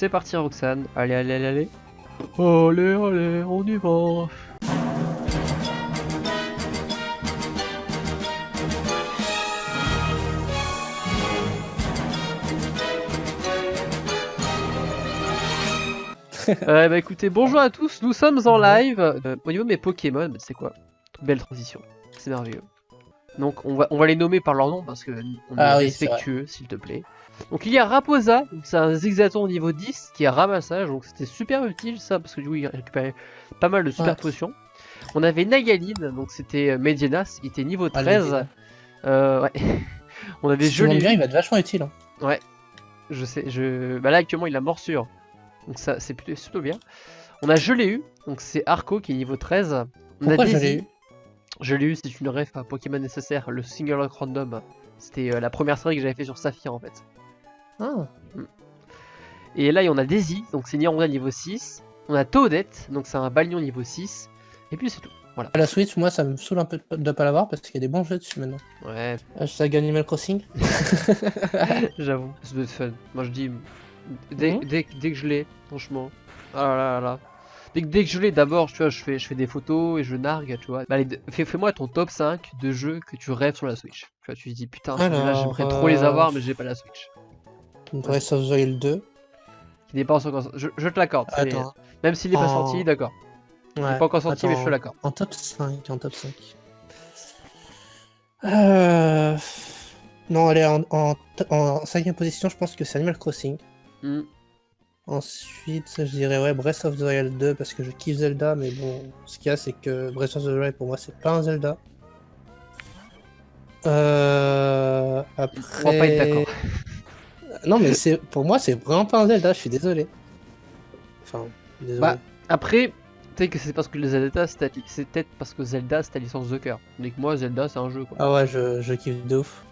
C'est parti Roxane. Allez, allez, allez, allez. Allez, allez, on y va. euh, bah écoutez, bonjour à tous, nous sommes en live. Euh, au niveau de mes Pokémon, bah, c'est quoi? Belle transition, c'est merveilleux. Donc on va, on va les nommer par leur nom parce que on est Ah oui, respectueux, s'il te plaît. Donc il y a Raposa, c'est un Zigzaton au niveau 10 qui est ramassage, donc c'était super utile ça parce que du coup il récupérait pas mal de super Ouais. potions. On avait Nagaline, donc c'était euh, Medienas, il était niveau Ah, le 13. Medienas. Euh, ouais. on avait Si Joli, bien, il va être vachement utile. hein. je sais, je... Bah là actuellement il a morsure, donc ça c'est plutôt, bien. On a Je l'ai eu, donc c'est Arco qui est niveau 13. On Pourquoi a je l'ai eu Je l'ai eu, c'est une ref à Pokémon nécessaire, le Single Lock Random. C'était euh, la première série que j'avais fait sur Saphir en fait. Ah, Et là, on a Daisy, donc c'est Nironga niveau 6. On a Toadette, donc c'est un Balion niveau 6. Et puis c'est tout. Voilà. À la Switch, moi, ça me saoule un peu de de pas l'avoir parce qu'il y a des bons jeux dessus maintenant. Ouais, Hashtag Animal Crossing. j'avoue. Ça doit être fun. Moi je dis, dès, Mhm. dès, dès que je l'ai, franchement. Ah là là là. Dès, que- dès que je l'ai, d'abord, tu vois, je fais, je fais des photos et je nargue, tu vois. Bah, fais- fais-moi ton top 5 de jeux que tu rêves sur la Switch. Tu vois, tu te dis, putain, là j'aimerais trop les euh, avoir, mais j'ai pas la Switch. Breath of the Wild 2. Qui n'est pas encore sorti. Je, je te l'accorde. Même s'il n'est pas sorti, d'accord. Il n'est pas encore sorti, mais je te l'accorde. En top 5, en top 5. Euh... Non, allez, en, en, en cinquième position, je pense que c'est Animal Crossing. Hmm. Ensuite, je dirais ouais, Breath of the Wild 2 parce que je kiffe Zelda, mais bon, ce qu'il y a, c'est que Breath of the Wild pour moi, c'est pas un Zelda. Euh... Après... On va pas être d'accord. Non, mais c'est pour moi, c'est vraiment pas un Zelda, je suis désolé. Enfin, désolé. Bah, Après, peut-être que c'est parce que les Zelda, c'est peut-être parce que Zelda, c'est ta licence de cœur. Mais que moi, Zelda, c'est un jeu, quoi. Ah ouais, je, je kiffe de ouf.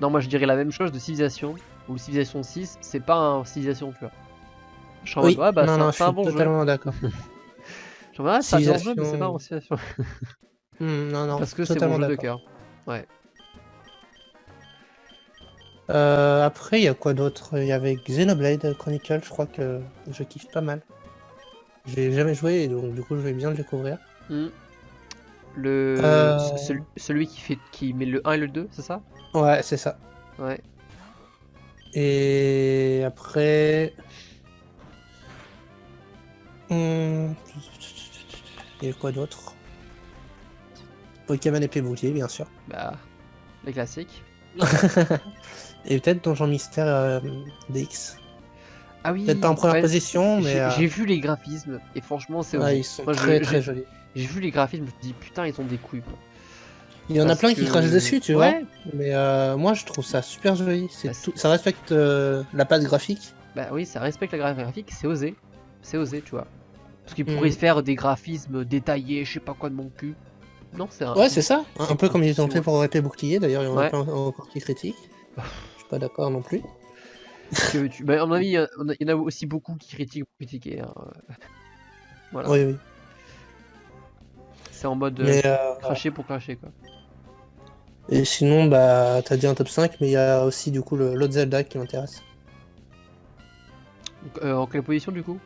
Non, moi, je dirais la même chose de Civilization. Ou Civilization 6, c'est pas un Civilization, tu vois. Je suis en mode, ouais, bah, non, c'est un- je c'est un suis bon jeu. totalement d'accord. Je suis en mode, ah, c'est un bon jeu, mais c'est pas un Civilization. Hmm, non, non, Parce que c'est mon jeu de cœur. Euh, après, il y a quoi d'autre? Il y avait Xenoblade Chronicle, je crois que je kiffe pas mal. J'ai jamais joué, donc du coup, je vais bien le découvrir. Hmm. Le... Euh. ce- Celui, celui qui, fait... qui met le 1 et le 2, c'est ça? Ouais, c'est ça. Ouais. Et après. Hmm, Il y a quoi d'autre? Pokémon épée bouclier, bien sûr. Bah, les classiques. Et peut-être Donjon Mystère euh, DX. Ah oui Peut-être pas en première ouais, position, mais. J'ai euh, j'ai vu les graphismes, et franchement, c'est ouais, osé. ils sont Moi, très très jolis. J'ai vu les graphismes, je me dis putain, ils ont des couilles. Quoi. Il y en a plein qui crachent dessus, tu Ouais. vois. Mais euh, moi, je trouve ça super joli. Bah, tout... Ça respecte euh, la patte graphique. Bah oui, ça respecte la gra- graphique, c'est osé. C'est osé, tu vois. Parce qu'ils Mhm. pourraient faire des graphismes détaillés, je sais pas quoi de mon cul. Non, c'est un. Ouais, c'est ça. Un, peu comme ils ont fait pour épée bouclier. D'ailleurs, il y en a Ouais. plein encore qui critiquent. Je suis pas d'accord non plus. que tu... bah, à mon avis, il y, en a aussi beaucoup qui critiquent pour critiquer. hein. Voilà. Oui, oui. C'est en mode euh, euh, cracher pour cracher, quoi. Et sinon, bah, t'as dit un top 5, mais il y a aussi du coup le- l'autre Zelda qui m'intéresse. Euh, en quelle position du coup?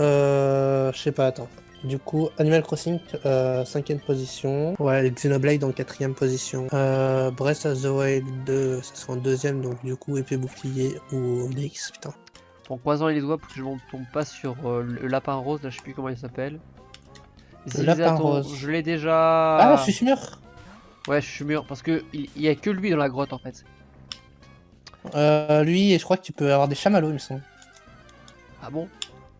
Euh, je sais pas, attends. Du coup, Animal Crossing, euh, cinquième position. Ouais, Xenoblade en quatrième position. Euh, Breath of the Wild 2, ça sera en deuxième, donc du coup, épée bouclier ou DX, putain. En croisant les doigts pour que je ne tombe pas sur euh, le lapin rose, là je sais plus comment il s'appelle. Le lapin rose. Je l'ai déjà. Ah, je suis mûr Ouais, je suis mûr parce que il il y a que lui dans la grotte en fait. euh, Lui, et je crois que tu peux avoir des chamallows, il me semble. Ah bon?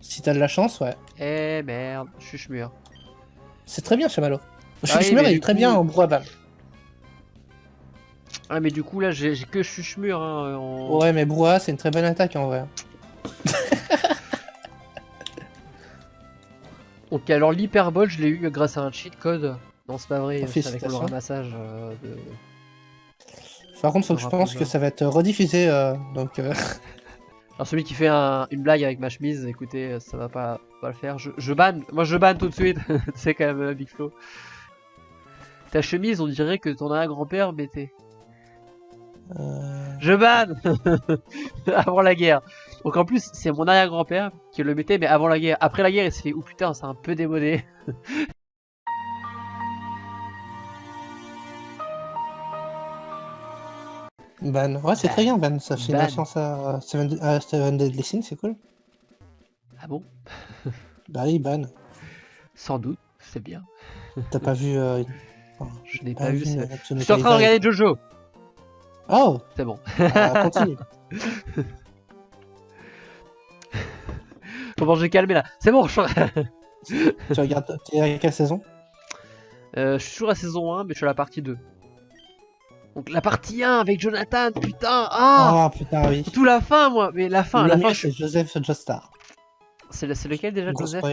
Si t'as de la chance, ouais. Eh merde, chmur. C'est très bien, chamallow. Je Ah oui, il est très coup- bien en brouhaha. Ah mais du coup là j'ai que chuchmur hein. en- Ouais, mais brouhaha, c'est une très bonne attaque en vrai. Ok alors l'hyperbole je l'ai eu grâce à un cheat code. Non c'est pas vrai, c'est avec le ramassage euh, de... Par contre, faut que je pense que ça va être rediffusé, euh, donc... euh, Alors celui qui fait un- une blague avec ma chemise, écoutez, euh, ça va pas, pas le faire. Je, je banne, moi je banne tout de suite, c'est quand même euh, Big Flo. Ta chemise, on dirait que t'en as un grand-père, mais t'es... oui, mais du coup, je suis chmur, il est très bien en brouhaha. Ouais, mais du coup, Euh, Je banne Avant la guerre. Donc en plus, c'est mon arrière-grand-père qui le mettait, mais avant la guerre. Après la guerre, il s'est fait, oh putain, c'est un peu démodé. Ban. Ouais, c'est Ban. très bien, Ban. Ça fait une Ban. référence à Seven, à Seven Deadly Sins, c'est cool. Ah bon? Bah oui, Ban. Sans doute, c'est bien. T'as pas vu. Euh, enfin, Je n'ai pas pas vu ça. euh, Je suis en train de regarder Jojo. Oh C'est bon. euh, Continue. Comment j'ai calmé là C'est bon, je... tu regardes. T'es à quelle saison? Euh, je suis toujours à saison 1, mais je suis à la partie 2. Donc la partie 1 avec Jonathan, putain Ah Ah putain, oui. Tout la fin, moi Mais la fin, Le la fin, je- c'est Joseph Joestar. c'est le- c'est lequel déjà, Gros Joseph.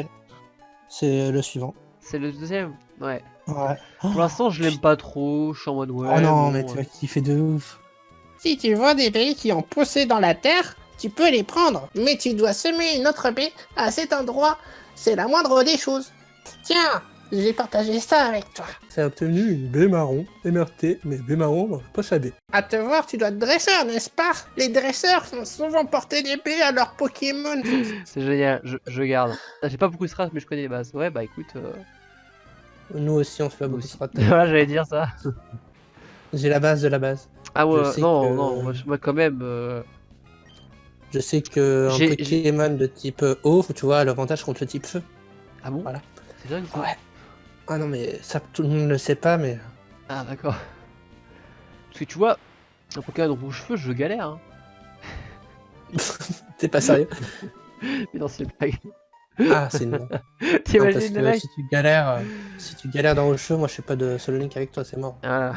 C'est le suivant. C'est le deuxième Ouais. Ouais. Pour l'instant, je l'aime pas trop, je suis en mode ouais. oh non, bon, mais tu vas kiffer de ouf. Si tu vois des baies qui ont poussé dans la terre, tu peux les prendre, mais tu dois semer une autre baie à cet endroit. C'est la moindre des choses. Tiens, j'ai partagé ça avec toi. Ça a obtenu une baie marron, MRT, mais baie marron dans le poche à baie. À te voir, tu dois être dresseur, n'est-ce pas? Les dresseurs font souvent porter des baies à leurs Pokémon. C'est génial, je, je garde. Ah, J'ai pas beaucoup de strass, mais je connais les bases. Ouais, bah écoute. euh, Nous aussi, on fait pas moi beaucoup de aussi. strat. voilà, j'allais dire ça. J'ai la base de la base. Ah ouais, Je non, que- non, moi, quand même. euh, Je sais que un Pokémon de type eau, tu vois, a l'avantage contre le type feu. Ah bon? Voilà. C'est dingue ça. Ouais. Ah non, mais ça, tout le monde ne le sait pas, mais. Ah d'accord. Parce que tu vois, un Pokémon rouge cheveux, je galère. Hein. T'es pas sérieux Mais non, c'est une blague. Ah, c'est une. T'imagines que mec si tu galères, euh, si tu galères dans le jeu, moi je fais pas de solo link avec toi, c'est mort. Voilà.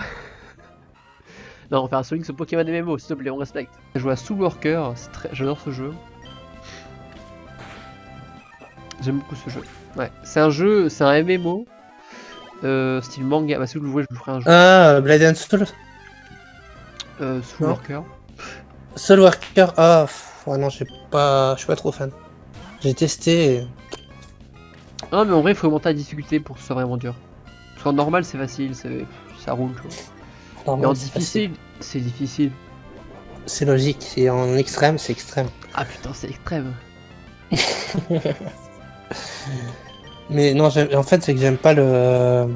Non, on va faire un Sonic sur Pokémon MMO, s'il te plaît, on respecte. Je joue à très... j'adore ce jeu. J'aime beaucoup ce jeu. Ouais, c'est un jeu, c'est un MMO. Euh, style manga. Bah, si vous le voulez, je vous ferai un jeu. Ah, Blade and Soul Euh, Soul non. Worker. Soul Worker, ah, pff, ouais, non, j'ai pas, je suis pas trop fan. J'ai testé. et- Ah, mais en vrai, il faut augmenter la difficulté pour que ce soit vraiment dur. Parce qu'en normal, c'est facile, c'est... ça roule, tu vois. Mais en difficile, c'est difficile. C'est logique, et en extrême, c'est extrême. Ah putain, c'est extrême. Mais non, en fait, c'est que j'aime pas le.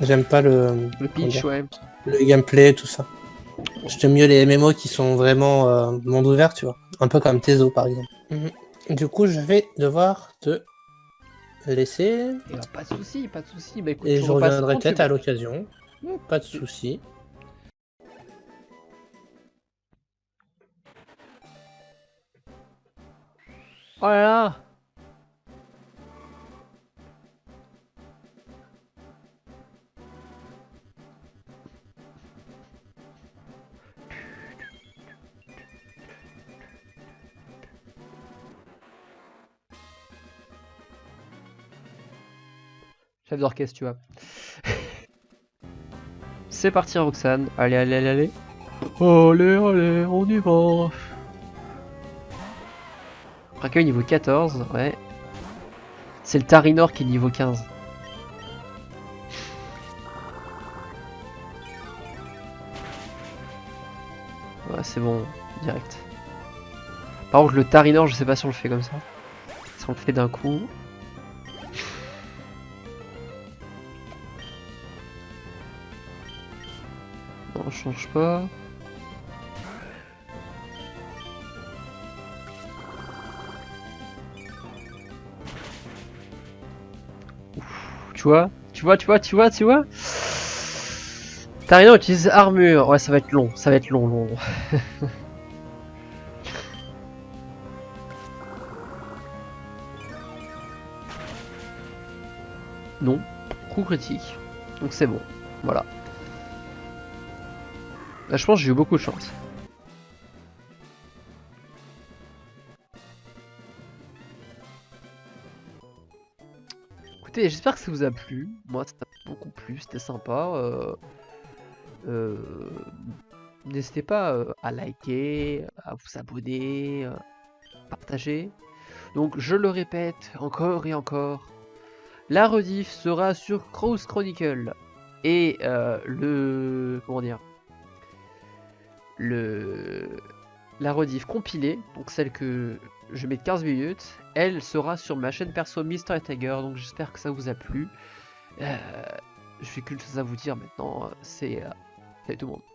J'aime pas le, Le pitch, ouais. le gameplay, tout ça. J'aime mieux les MMO qui sont vraiment euh, monde ouvert, tu vois. Un peu comme Tezo, par exemple. Mhm. Du coup, je vais devoir te laisser. Et pas de soucis, pas de soucis. Bah écoute, Et je reviendrai peut-être à l'occasion. Pas de soucis. Oh là là Chef d'orchestre, tu vois. C'est parti, Roxane. Allez, allez, allez, allez. Allez, allez, on y va. Recueil niveau 14, ouais. C'est le Tarinor qui est niveau 15. Ouais, c'est bon, direct. Par contre, le Tarinor, je sais pas si on le fait comme ça. Si on le fait d'un coup. Change pas. Tu vois Tu vois, tu vois, tu vois, tu vois Tarinor utilise armure. Ouais, ça va être long, ça va être long, long. non, coup critique. Donc c'est bon, voilà. Là, je pense que j'ai eu beaucoup de chance. Écoutez, j'espère que ça vous a plu. Moi, ça m'a beaucoup plu, c'était sympa. Euh, euh, N'hésitez pas euh, à liker, à vous abonner, euh, partager. Donc, je le répète encore et encore, la rediff sera sur Cross Chronicle et le comment dire la rediff compilée, donc celle que je mets de 15 minutes, elle sera sur ma chaîne perso Mister Tiger, donc j'espère que ça vous a plu. Euh, je fais qu'une chose à vous dire maintenant, c'est euh, tout le monde.